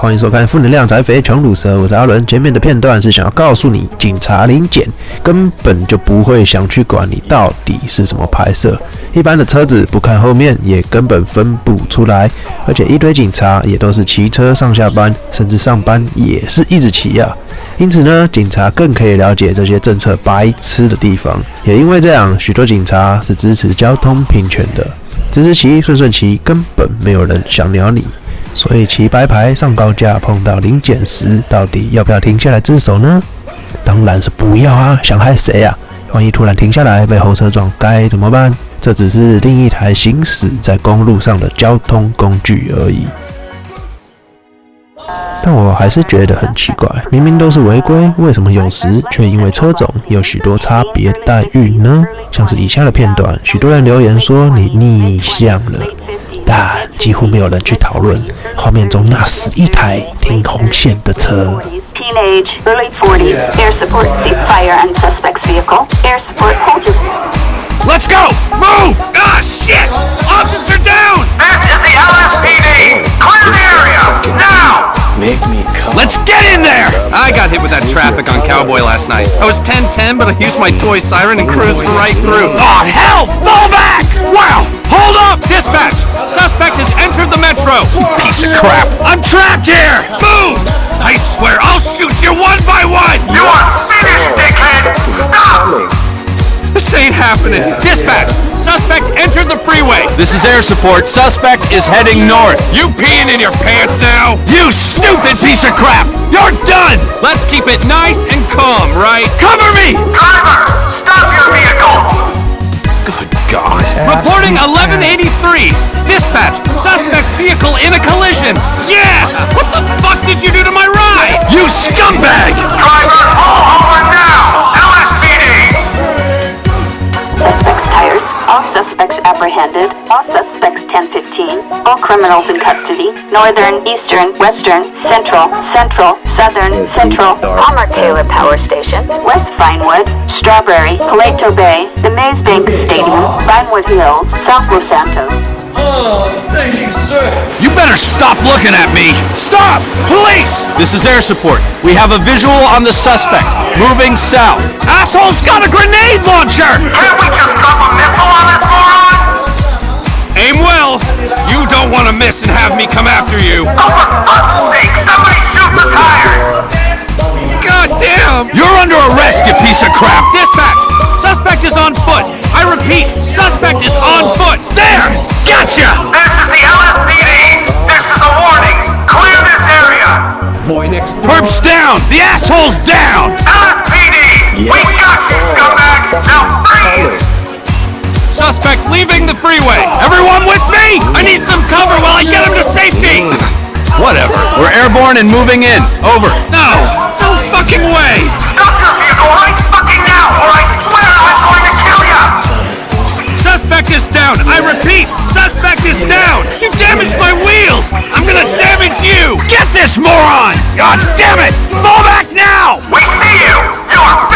欢迎收看《负能量宅肥穷乳蛇》，我是阿伦。前面的片段是想要告诉你，警察临检根本就不会想去管你到底是什么拍摄，一般的车子不看后面也根本分不出来，而且一堆警察也都是骑车上下班，甚至上班也是一直骑呀。因此呢，警察更可以了解这些政策白痴的地方。也因为这样，许多警察是支持交通平权的，直直骑、顺顺骑，根本没有人想鸟你。所以骑白牌上高架碰到临检时，到底要不要停下来自首呢？当然是不要啊！想害谁啊？万一突然停下来被后车撞，该怎么办？这只是另一台行驶在公路上的交通工具而已。但我还是觉得很奇怪，明明都是违规，为什么有时却因为车种有许多差别待遇呢？像是以下的片段，许多人留言说你逆向了，但几乎没有人去讨论画面中那十一台停红线的车。 Teenage, early 40s, air support, cease fire on suspect's vehicle. Air support, hold your... Let's go! Move! Ah, shit! Officer down! This is the LSPD! Clear the area! Now! Make me come. Let's get in there! I got hit with that traffic on Cowboy last night. I was 10-10, but I used my toy siren and cruised right through. Oh, hell! Fall back! Wow! Hold up! Dispatch! Suspect has entered the metro! Piece of crap! I'm trapped here! Move! I swear I'll shoot you one by one! You are finished, dickhead! Stop! This ain't happening. Dispatch! Suspect entered the freeway. This is air support. Suspect is heading north. You peeing in your pants now? You stupid piece of crap! You're done! Let's keep it nice and calm, right? Cover me! Driver! All criminals in custody. Northern, Eastern, Western, Central, Central, Southern, Central. Palmer Taylor Power Station. West Vinewood. Strawberry. Paleto Bay. The Maze Bank Stadium. Vinewood Hills. South Los Santos. Oh, thank You sir. You better stop looking at me! Stop! Police! This is air support. We have a visual on the suspect. Moving south. Asshole's got a grenade launcher! Can't we just drop a missile on this moron? Aim well! You don't want to miss and have me come after you. Oh, for fuck's sake! Somebody shoot the tires! God damn! You're under arrest, you piece of crap! Dispatch! Suspect is on foot! I repeat, suspect is on foot! There! Gotcha! This is the LSPD! This is a warning! Clear this area! Perp's down! The asshole's down! LSPD! We got you, scumbag! Now freeze! Suspect leaving the freeway! Everyone with me? I need some cover while I get him to safety! Whatever. We're airborne and moving in. Over. No! No fucking way! Stop your vehicle right fucking now, or I swear I'm going to kill you! Suspect is down! I repeat, suspect is down! You damaged my wheels! I'm gonna damage you! Get this moron! God damn it! Fall back now! We see you! You are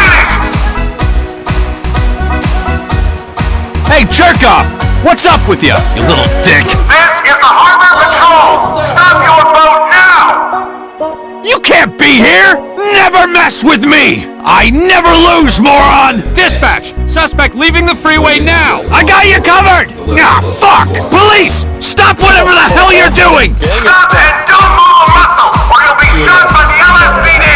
jerk off! What's up with you, you little dick? This is the Harbor Patrol! Stop your boat now! You can't be here! Never mess with me! I never lose, moron! Dispatch! Suspect leaving the freeway now! I got you covered! Ah, fuck! Police! Stop whatever the hell you're doing! Stop and don't move a muscle, or you'll be shot by the LSPD!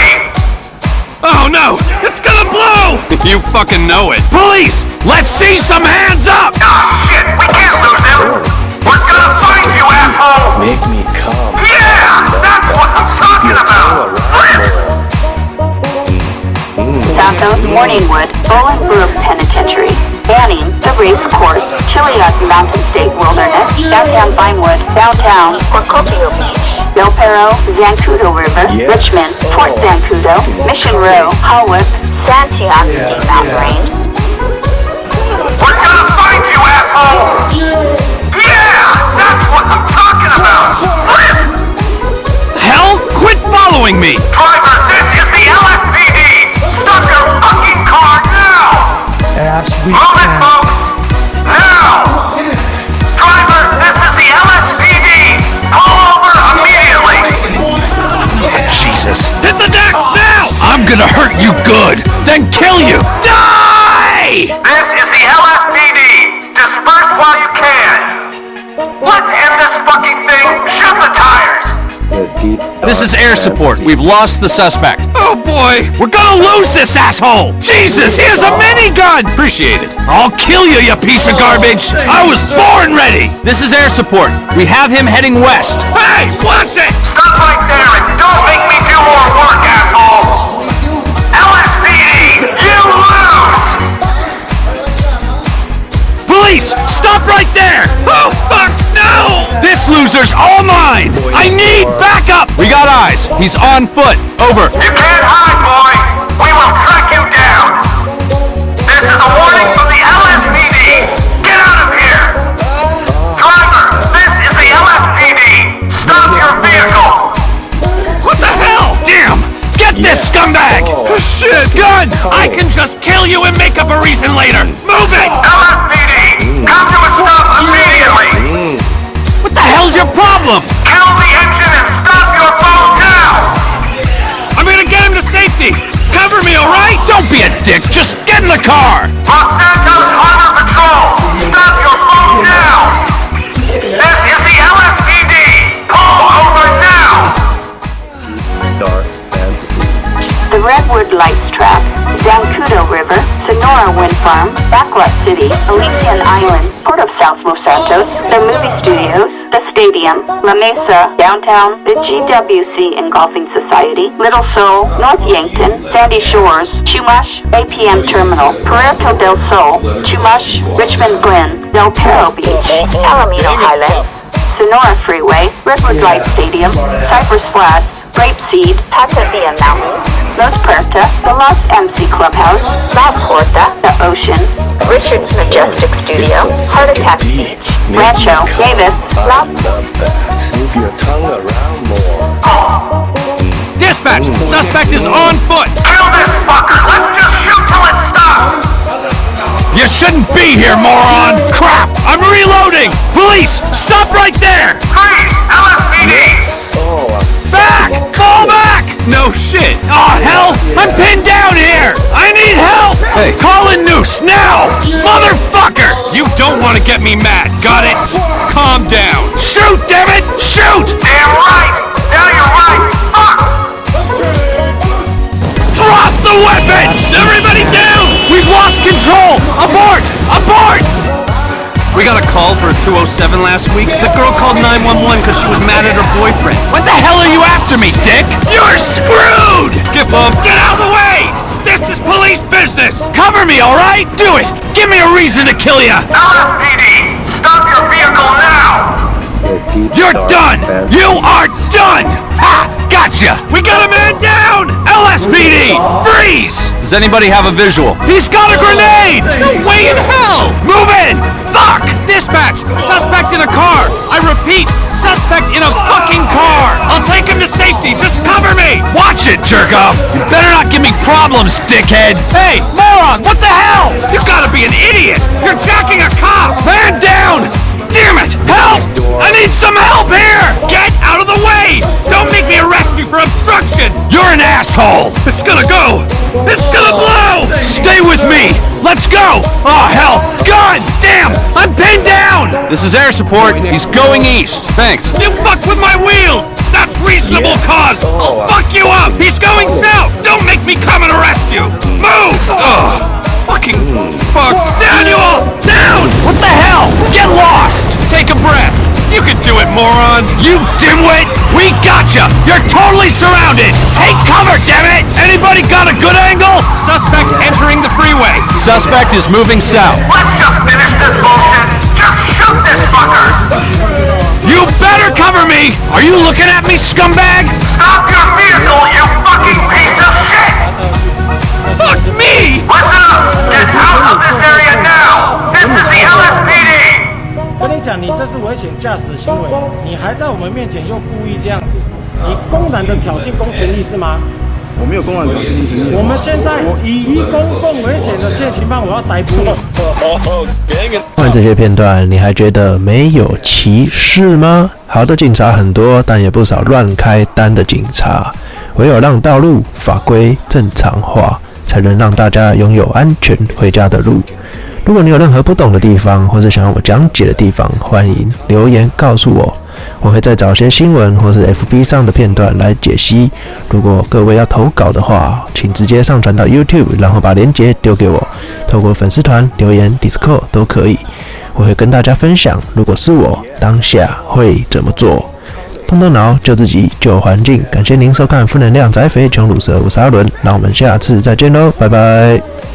Oh no! It's gonna blow! you fucking know it. Police! Let's see some hands up! Ah, shit! We can't lose him! We're gonna find you, asshole! Make me come. Yeah! That's what I'm talking about! Santos, Morningwood, Bolingbroke Penitentiary, Banning, the Race Course, Chiliad Mountain State Wilderness, downtown Vinewood, downtown, Procopio Beach, Del Perro, Zancudo River, Yes. Richmond, Fort Zancudo, Mission Row, Hawick, San Chianski Mountain Range, hurt you good, then kill you. Die! This is the LSPD. Disperse while you can. Let's end this fucking thing. Shoot the tires. This is air support. We've lost the suspect. Oh boy, we're gonna lose this asshole! Jesus, he has a minigun! Appreciate it. I'll kill you, you piece of garbage! Oh, I was born ready! This is air support. We have him heading west. Hey, watch it! Stop right there and don't make me do more work, stop right there! Oh fuck, no! This loser's all mine! I need backup! We got eyes. He's on foot. Over. You can't hide, boy. We will track you down. This is a warning from the LSPD. Get out of here. Driver, this is the LSPD. Stop your vehicle. What the hell? Damn! Get this scumbag! Oh. Shit! Gun! I can just kill you and make up a reason later! Move it! LSPD, come to a stop immediately. What the hell's your problem? Kill the engine and stop your phone now. I'm gonna get him to safety! Cover me, alright? Don't be a dick! Just get in the car! City, Elysian Island, Port of South Los Santos, the movie studios, the stadium, La Mesa, downtown, the GWC and Golfing Society, Little Seoul, North Yankton, Sandy Shores, Chumash, APM Terminal, Puerto del Sol, Chumash, Richmond Glen, Del Perro Beach, Alameda Highlands, Sonora Freeway, Redwood Light Stadium, Cypress Flats, Grapeseed, Tataviam Mountain, La Puerta, the Lost MC Clubhouse, La Porta, the Ocean, Richard's Majestic Studio, Heart Attack Beach, Rancho, Davis, La Move your tongue around more. Dispatch! Mm. Suspect is on foot! Kill this fucker. Let's just shoot till it stops. You shouldn't be here, moron! Crap! I'm reloading! Police! Don't want to get me mad, got it? Calm down. Shoot, damn it! Shoot! Damn right. Now you're right. Fuck. Drop the weapon! Everybody down! We've lost control! Abort! Abort! We got a call for a 207 last week. The girl called 911 because she was mad at her boyfriend. What the hell are you after me, dick? You're screwed! Give up! Get out of the way! This is police business! Cover me, alright? Do it! Give me a reason to kill you! LSPD, stop your vehicle now. You're done! You are done! Ha! Gotcha! We got a man down! LSPD! Freeze! Does anybody have a visual? He's got a grenade! No way in hell! Move in! Fuck! Dispatch! Suspect in a car! I repeat, suspect in a fucking Watch it, jerk off! You better not give me problems, dickhead! Hey, moron! What the hell? You gotta be an idiot! You're jacking a cop! Man down! Damn it! Help! I need some help here! Get out of the way! Don't make me arrest you for obstruction! You're an asshole! It's gonna go! It's gonna blow! Stay with me! Let's go! Oh, hell! Gun! Damn! I'm pinned down! This is air support. He's going east. Thanks. You fucked with my wheels! That's reasonable cause! I'll oh, fuck you up! He's going oh. south! Don't make me come and arrest you! Move! Oh. Ugh! Fucking fuck! Daniel! Down! What the hell? Get lost! Take a breath! You can do it, moron! You dimwit! We gotcha! You're totally surrounded! Take cover, damn it! Anybody got a good angle? Suspect entering the freeway. Suspect is moving south. Let's just finish this bullshit. Just shoot this fucker. You better cover me! Are you looking at me, scumbag? Stop your vehicle, you fucking piece of shit. Fuck me! Listen up. Get out of this area now. This is the LSPD. 跟你讲，你这是危险驾驶行为，你还在我们面前又故意这样子，你公然的挑衅公权力是吗？我没有公然挑衅你。我们现在以一公共危险的现行犯，我要逮捕你。看完这些片段，你还觉得没有歧视吗？好的警察很多，但也不少乱开单的警察。唯有让道路法规正常化，才能让大家拥有安全回家的路。如果你有任何不懂的地方，或者想要我讲解的地方，欢迎留言告诉我，我会再找些新闻或是 FB 上的片段来解析。如果各位要投稿的话，请直接上传到 YouTube，然后把链接丢给我，透过粉丝团留言、Discord 都可以，我会跟大家分享。如果是我当下会怎么做？动动脑，救自己，救环境。感谢您收看《负能量宅肥穷乳蛇》，我是阿伦，那我们下次再见喽，拜拜。